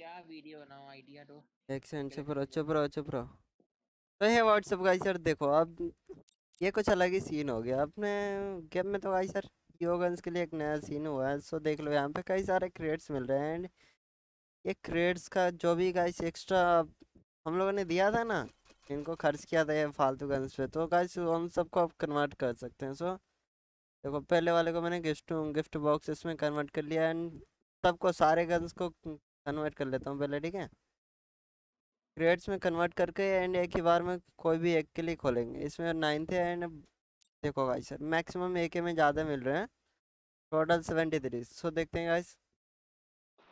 क्या वीडियो बनाऊँ आइडिया दो। एक सेकंड चुप रहो चुप रहो चुप रहो। तो है व्हाट्सएप गाइस सर देखो अब ये कुछ अलग ही सीन हो गया। अपने गेम में तो गाइस सर योगन्स के लिए एक नया सीन हुआ है सो देख लो यहाँ पे कई सारे क्रेड्स मिल रहे हैं। एंड ये क्रेड्स का जो भी गाइस एक्स्ट्रा हम लोगों ने दिया था ना इनको खर्च किया था ये फालतू गन्स पे तो गाइस हम सबको आप कन्वर्ट कर सकते हैं। सो देखो पहले वाले को मैंने गिफ्ट गिफ्ट बॉक्स इसमें कन्वर्ट कर लिया एंड सबको सारे गन्स को कन्वर्ट कर लेता हूँ पहले, ठीक है? क्रेड्स में कन्वर्ट करके एंड एक ही बार में कोई भी एक के लिए खोलेंगे। इसमें नाइन थे एंड देखो गाइस सर मैक्सिमम एक में ज़्यादा मिल रहे हैं। टोटल सेवेंटी थ्री सो देखते हैं गाइस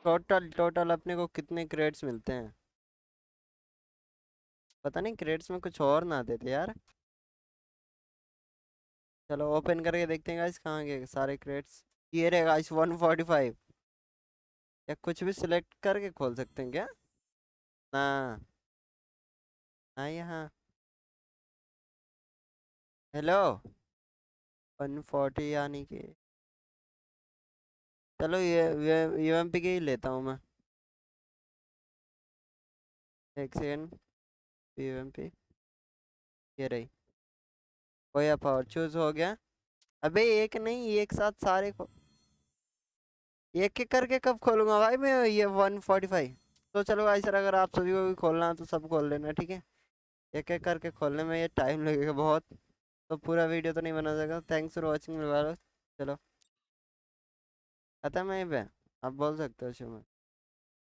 टोटल टोटल अपने को कितने क्रेड्स मिलते हैं? पता नहीं क्रेड्स में कुछ और ना देते यार। चलो ओपन करके देखते हैं गाइस कहाँ गए सारे क्रेड्स ये रहे गाइस वन फोर्टी फाइव या कुछ भी सिलेक्ट करके खोल सकते हैं क्या? ना हाँ यहाँ। हेलो? वन फोर्टी यानी कि चलो ये, यू एम पी के ही लेता हूँ मैं। एक सेकेंड। यू एम पी ये रही। कोई पावर चूज़ हो गया? अबे एक नहीं, एक साथ सारे को एक एक करके कब खोलूँगा भाई मैं ये वन फोर्टी फाइव? तो चलो भाई सर, अगर आप सभी को भी खोलना तो सब खोल लेना, ठीक है? एक एक करके खोलने में ये टाइम लगेगा बहुत। तो पूरा वीडियो तो नहीं बना जाएगा। थैंक्स फॉर वॉचिंग चलो। खत्म है पे? आप बोल सकते हो शुभ